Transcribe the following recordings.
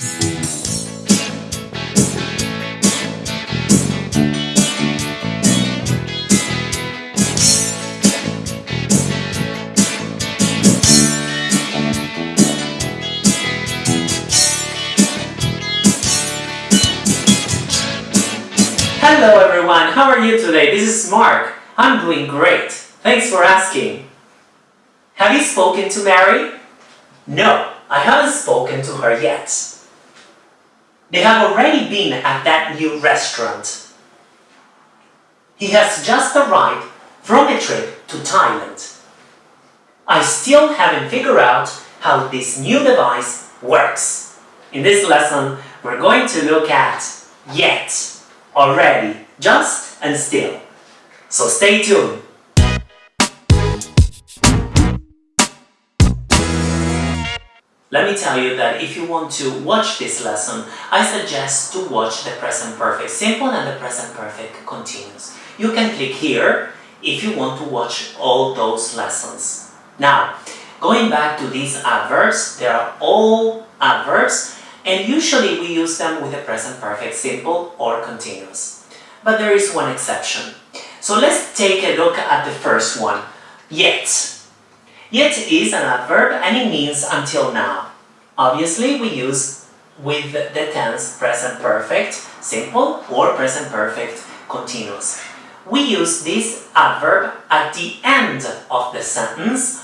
Hello everyone, how are you today? This is Mark. I'm doing great. Thanks for asking. Have you spoken to Mary? No, I haven't spoken to her yet. They have already been at that new restaurant. He has just arrived from a trip to Thailand. I still haven't figured out how this new device works. In this lesson, we're going to look at yet already, just and still. So stay tuned. Let me tell you that if you want to watch this lesson, I suggest to watch the present perfect simple and the present perfect continuous. You can click here if you want to watch all those lessons. Now, going back to these adverbs, they are all adverbs and usually we use them with the present perfect simple or continuous. But there is one exception. So let's take a look at the first one, yet. Yet is an adverb and it means until now. Obviously we use with the tense present perfect simple or present perfect continuous. We use this adverb at the end of the sentence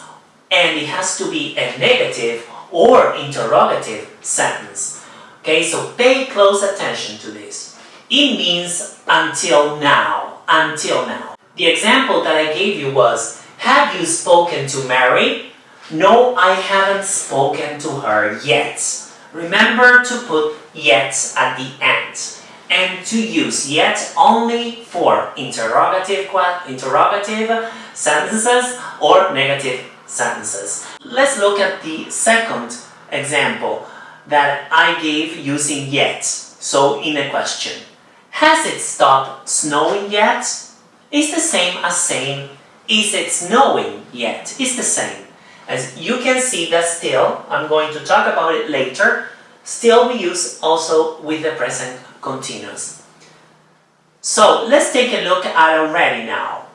and it has to be a negative or interrogative sentence. Okay, so pay close attention to this. It means until now, until now. The example that I gave you was, have you spoken to Mary? No, I haven't spoken to her yet. Remember to put yet at the end and to use yet only for interrogative, interrogative sentences or negative sentences. Let's look at the second example that I gave using yet, so in a question. Has it stopped snowing yet? It's the same as saying, is it snowing yet? It's the same. As you can see that still, I'm going to talk about it later, still we use also with the present continuous. So let's take a look at already now.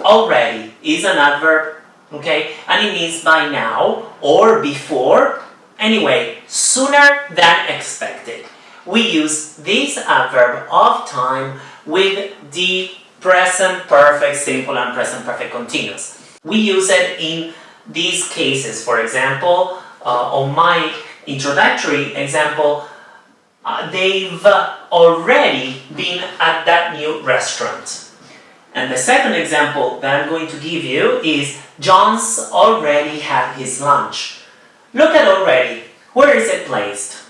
Already is an adverb okay? And it means by now or before, anyway, sooner than expected. We use this adverb of time with the present perfect simple and present perfect continuous. We use it in these cases. For example, uh, on my introductory example, uh, they've already been at that new restaurant. And the second example that I'm going to give you is John's already had his lunch. Look at already. Where is it placed?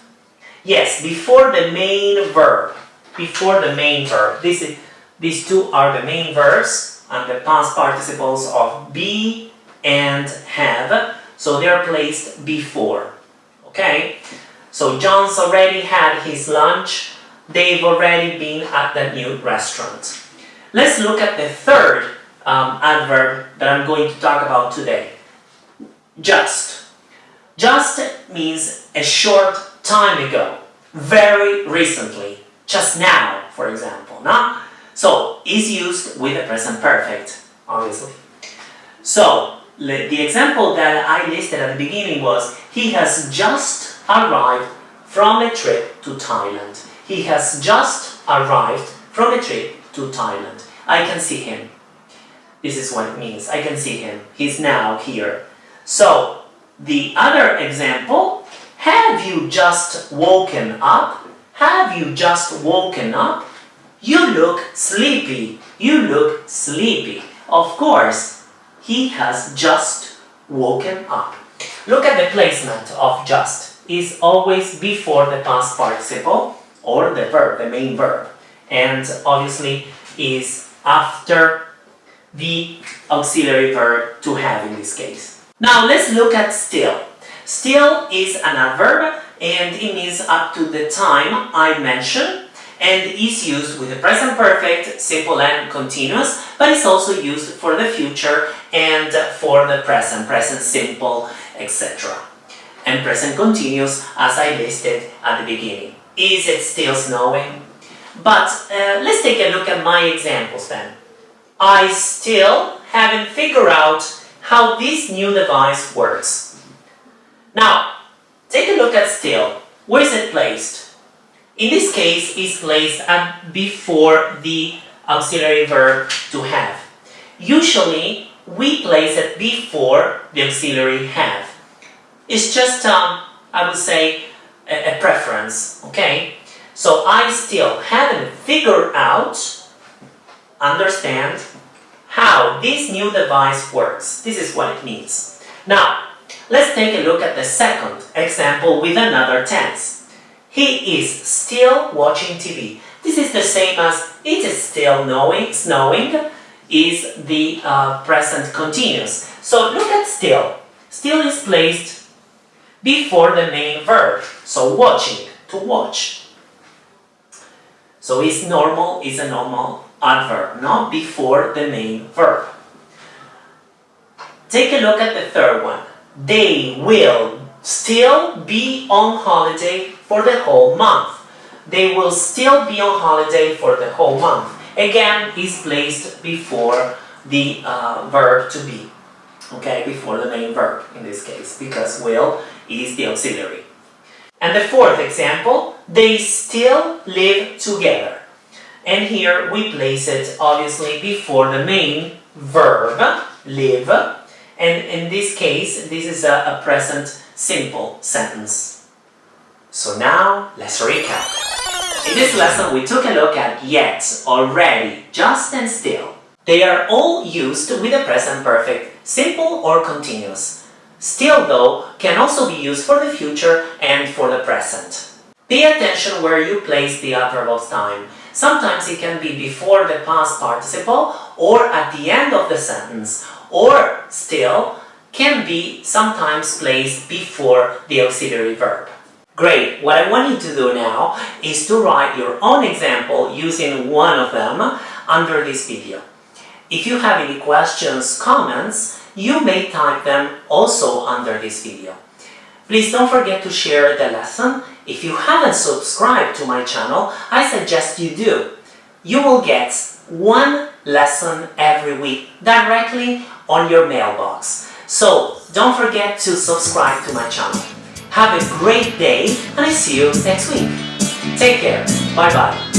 Yes, before the main verb. Before the main verb. This is, these two are the main verbs and the past participles of be and have. So they are placed before. Okay? So John's already had his lunch. They've already been at the new restaurant. Let's look at the third um, adverb that I'm going to talk about today. Just. Just means a short time ago, very recently, just now, for example. No? So, is used with the present perfect, obviously. So, the example that I listed at the beginning was, he has just arrived from a trip to Thailand. He has just arrived from a trip to Thailand. I can see him. This is what it means. I can see him. He's now here. So, the other example, have you just woken up? Have you just woken up? You look sleepy. You look sleepy. Of course, he has just woken up. Look at the placement of just. Is always before the past participle or the verb, the main verb. And obviously is after the auxiliary verb to have in this case. Now let's look at still. Still is an adverb and it means up to the time I mentioned and is used with the present perfect, simple and continuous, but it's also used for the future and for the present, present simple, etc. and present continuous as I listed at the beginning. Is it still snowing? But uh, let's take a look at my examples then. I still haven't figured out how this new device works. Now, take a look at still. Where is it placed? In this case, it's placed before the auxiliary verb to have. Usually, we place it before the auxiliary have. It's just, um, I would say, a, a preference, okay? So I still haven't figured out, understand, how this new device works. This is what it means. Now, let's take a look at the second example with another tense. He is still watching TV. This is the same as it is still knowing, snowing is the uh, present continuous. So look at still. Still is placed before the main verb. So watching, to watch. So is normal is a normal adverb, not before the main verb. Take a look at the third one. They will still be on holiday for the whole month. They will still be on holiday for the whole month. Again, is placed before the uh, verb to be. Okay, before the main verb in this case, because will is the auxiliary. And the fourth example, they still live together. And here we place it obviously before the main verb, live. And in this case, this is a, a present simple sentence. So now, let's recap. In this lesson, we took a look at yet, already, just and still. They are all used with the present perfect, simple or continuous. Still, though, can also be used for the future and for the present. Pay attention where you place the adverb of time. Sometimes it can be before the past participle or at the end of the sentence, or still can be sometimes placed before the auxiliary verb. Great! What I want you to do now is to write your own example using one of them under this video. If you have any questions, comments, you may type them also under this video. Please don't forget to share the lesson. If you haven't subscribed to my channel, I suggest you do. You will get one lesson every week directly on your mailbox. So don't forget to subscribe to my channel. Have a great day and I see you next week. Take care. Bye bye.